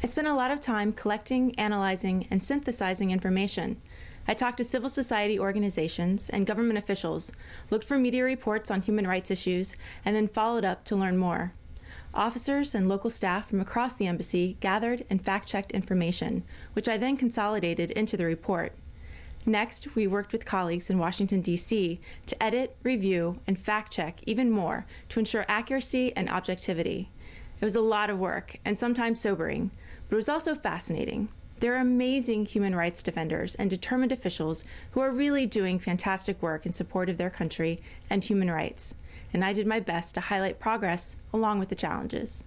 I spent a lot of time collecting, analyzing, and synthesizing information. I talked to civil society organizations and government officials, looked for media reports on human rights issues, and then followed up to learn more. Officers and local staff from across the embassy gathered and fact checked information, which I then consolidated into the report. Next, we worked with colleagues in Washington, D.C. to edit, review, and fact check even more to ensure accuracy and objectivity. It was a lot of work and sometimes sobering, but it was also fascinating. There are amazing human rights defenders and determined officials who are really doing fantastic work in support of their country and human rights, and I did my best to highlight progress along with the challenges.